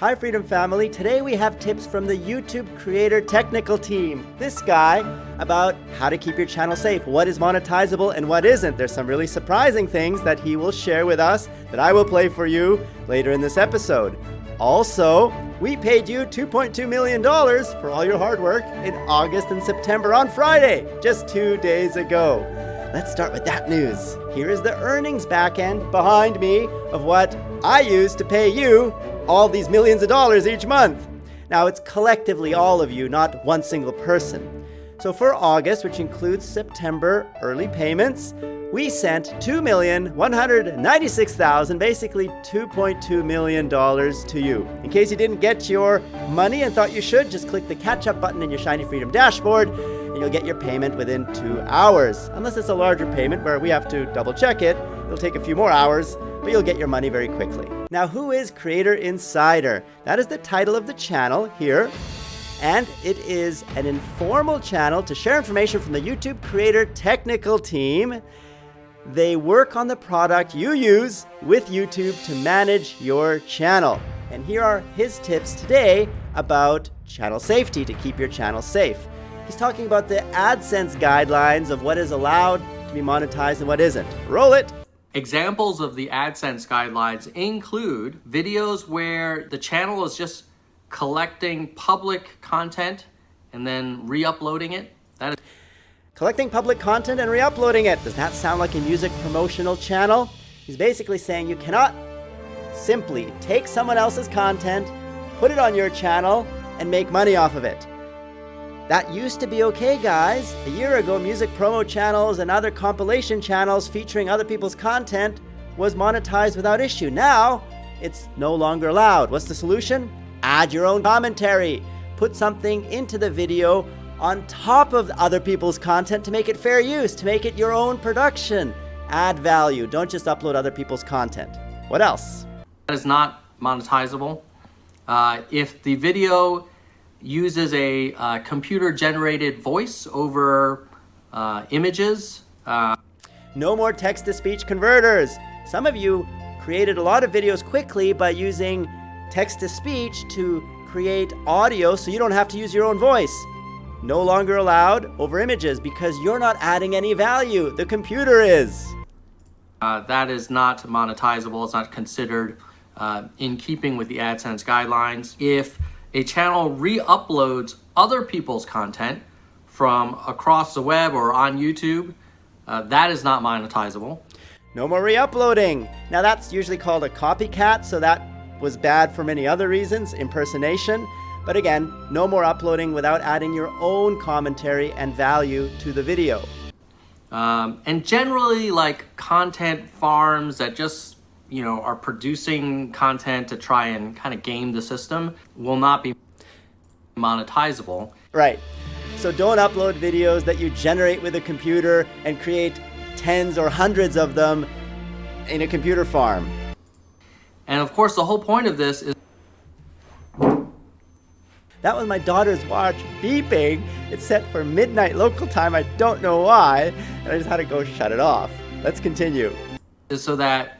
Hi Freedom Family, today we have tips from the YouTube Creator Technical Team. This guy about how to keep your channel safe, what is monetizable and what isn't. There's some really surprising things that he will share with us that I will play for you later in this episode. Also, we paid you $2.2 million for all your hard work in August and September on Friday, just two days ago. Let's start with that news. Here is the earnings backend behind me of what I use to pay you all these millions of dollars each month. Now, it's collectively all of you, not one single person. So for August, which includes September early payments, we sent 2,196,000, basically $2.2 million to you. In case you didn't get your money and thought you should, just click the catch up button in your Shiny Freedom dashboard and you'll get your payment within two hours. Unless it's a larger payment where we have to double check it, it'll take a few more hours, but you'll get your money very quickly. Now, who is Creator Insider? That is the title of the channel here. And it is an informal channel to share information from the YouTube Creator Technical Team. They work on the product you use with YouTube to manage your channel. And here are his tips today about channel safety to keep your channel safe. He's talking about the AdSense guidelines of what is allowed to be monetized and what isn't. Roll it! Examples of the AdSense guidelines include videos where the channel is just collecting public content and then re-uploading it. That is collecting public content and re-uploading it. Does that sound like a music promotional channel? He's basically saying you cannot simply take someone else's content, put it on your channel, and make money off of it. That used to be okay, guys. A year ago, music promo channels and other compilation channels featuring other people's content was monetized without issue. Now, it's no longer allowed. What's the solution? Add your own commentary. Put something into the video on top of other people's content to make it fair use, to make it your own production. Add value. Don't just upload other people's content. What else? That is not monetizable. Uh, if the video uses a uh, computer-generated voice over uh, images. Uh, no more text-to-speech converters. Some of you created a lot of videos quickly by using text-to-speech to create audio so you don't have to use your own voice. No longer allowed over images because you're not adding any value. The computer is. Uh, that is not monetizable. It's not considered uh, in keeping with the AdSense guidelines. If a channel re-uploads other people's content from across the web or on YouTube, uh, that is not monetizable. No more re-uploading. Now that's usually called a copycat, so that was bad for many other reasons, impersonation. But again, no more uploading without adding your own commentary and value to the video. Um, and generally like content farms that just you know, are producing content to try and kind of game the system will not be monetizable. Right. So don't upload videos that you generate with a computer and create tens or hundreds of them in a computer farm. And of course, the whole point of this is that was my daughter's watch beeping. It's set for midnight local time. I don't know why. And I just had to go shut it off. Let's continue. Is so that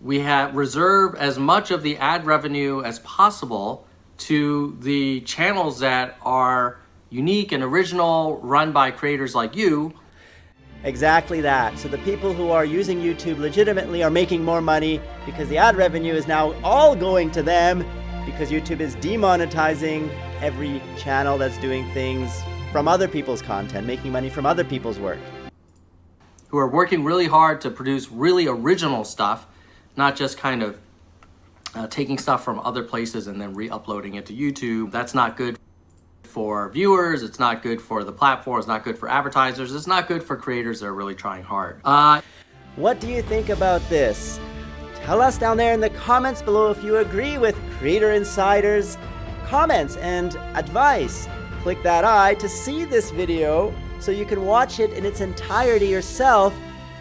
we have reserve as much of the ad revenue as possible to the channels that are unique and original, run by creators like you. Exactly that. So the people who are using YouTube legitimately are making more money because the ad revenue is now all going to them because YouTube is demonetizing every channel that's doing things from other people's content, making money from other people's work. Who are working really hard to produce really original stuff not just kind of uh, taking stuff from other places and then re-uploading it to YouTube. That's not good for viewers, it's not good for the platform, it's not good for advertisers, it's not good for creators that are really trying hard. Uh, what do you think about this? Tell us down there in the comments below if you agree with Creator Insider's comments and advice. Click that eye to see this video so you can watch it in its entirety yourself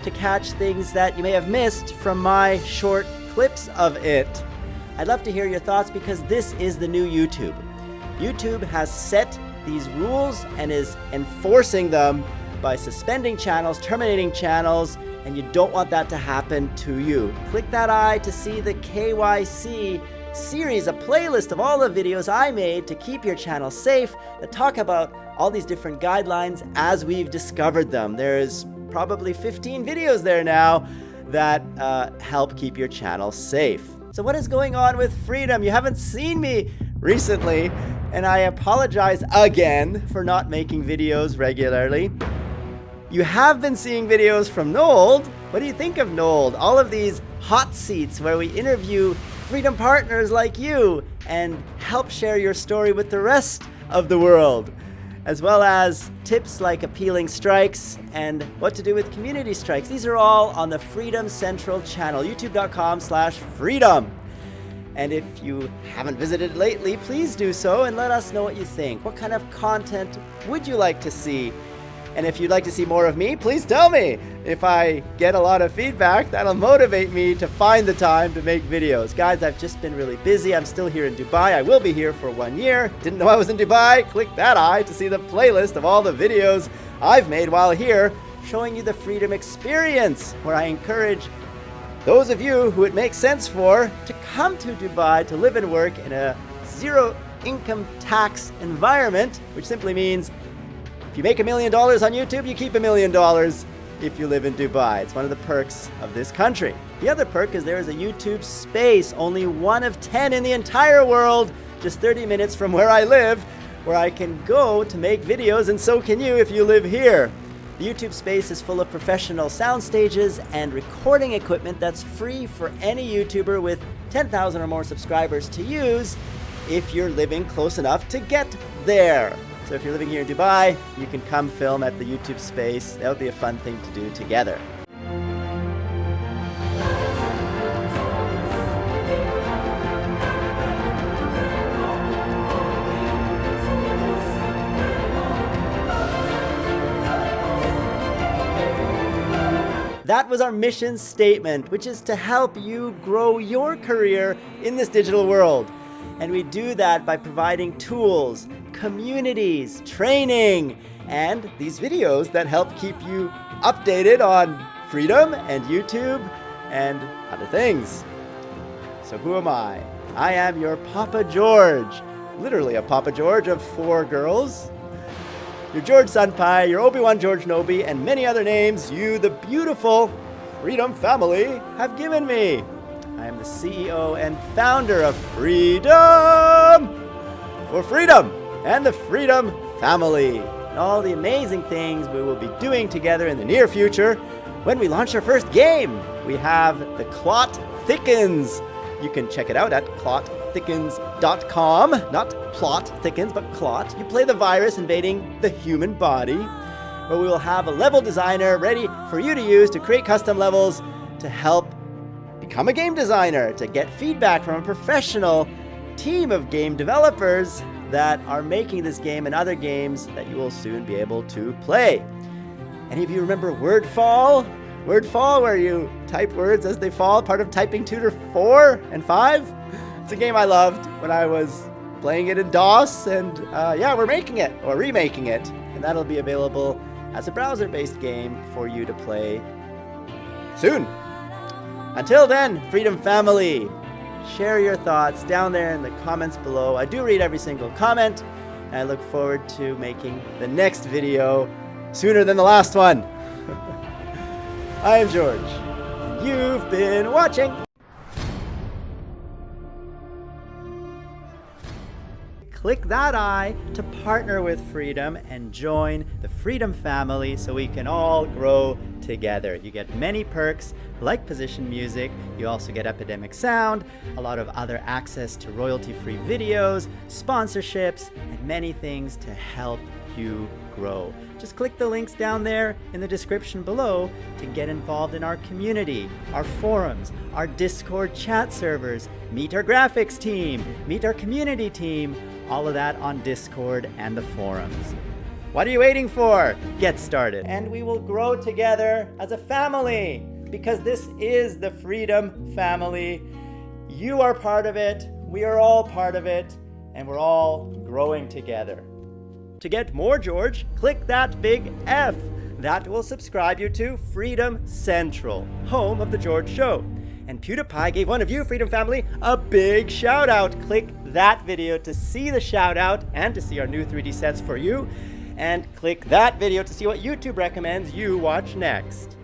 to catch things that you may have missed from my short clips of it. I'd love to hear your thoughts because this is the new YouTube. YouTube has set these rules and is enforcing them by suspending channels, terminating channels, and you don't want that to happen to you. Click that eye to see the KYC series, a playlist of all the videos I made to keep your channel safe that talk about all these different guidelines as we've discovered them. There's probably 15 videos there now that uh, help keep your channel safe. So what is going on with Freedom? You haven't seen me recently, and I apologize again for not making videos regularly. You have been seeing videos from Nold. What do you think of Nold? All of these hot seats where we interview Freedom partners like you and help share your story with the rest of the world as well as tips like appealing strikes and what to do with community strikes. These are all on the Freedom Central channel, youtube.com slash freedom. And if you haven't visited lately, please do so and let us know what you think. What kind of content would you like to see? And if you'd like to see more of me, please tell me. If I get a lot of feedback, that'll motivate me to find the time to make videos. Guys, I've just been really busy. I'm still here in Dubai. I will be here for one year. Didn't know I was in Dubai? Click that eye to see the playlist of all the videos I've made while here, showing you the freedom experience, where I encourage those of you who it makes sense for to come to Dubai to live and work in a zero income tax environment, which simply means if you make a million dollars on YouTube, you keep a million dollars if you live in Dubai. It's one of the perks of this country. The other perk is there is a YouTube space, only one of 10 in the entire world, just 30 minutes from where I live, where I can go to make videos, and so can you if you live here. The YouTube space is full of professional sound stages and recording equipment that's free for any YouTuber with 10,000 or more subscribers to use if you're living close enough to get there. So if you're living here in Dubai, you can come film at the YouTube space. That would be a fun thing to do together. That was our mission statement, which is to help you grow your career in this digital world. And we do that by providing tools, communities, training, and these videos that help keep you updated on freedom and YouTube and other things. So who am I? I am your Papa George, literally a Papa George of four girls. Your George Senpai, your Obi-Wan George Nobi, and many other names you, the beautiful Freedom family, have given me. I am the CEO and founder of Freedom for Freedom and the Freedom Family. And all the amazing things we will be doing together in the near future when we launch our first game. We have The Clot Thickens. You can check it out at clotthickens.com. Not plot thickens, but clot. You play the virus invading the human body, where we will have a level designer ready for you to use to create custom levels to help become a game designer, to get feedback from a professional team of game developers that are making this game and other games that you will soon be able to play. Any of you remember Wordfall? Wordfall, where you type words as they fall, part of Typing Tutor 4 and 5? It's a game I loved when I was playing it in DOS, and uh, yeah, we're making it, or remaking it, and that'll be available as a browser-based game for you to play soon. Until then, Freedom Family, share your thoughts down there in the comments below. I do read every single comment, and I look forward to making the next video sooner than the last one. I am George. You've been watching. Click that eye to partner with Freedom and join the Freedom family so we can all grow together. You get many perks like position music, you also get Epidemic Sound, a lot of other access to royalty-free videos, sponsorships, and many things to help you grow. Just click the links down there in the description below to get involved in our community, our forums, our Discord chat servers, meet our graphics team, meet our community team, all of that on Discord and the forums. What are you waiting for? Get started. And we will grow together as a family because this is the Freedom Family. You are part of it, we are all part of it, and we're all growing together. To get more George, click that big F. That will subscribe you to Freedom Central, home of The George Show. And PewDiePie gave one of you, Freedom Family, a big shout out. Click that video to see the shout out and to see our new 3D sets for you. And click that video to see what YouTube recommends you watch next.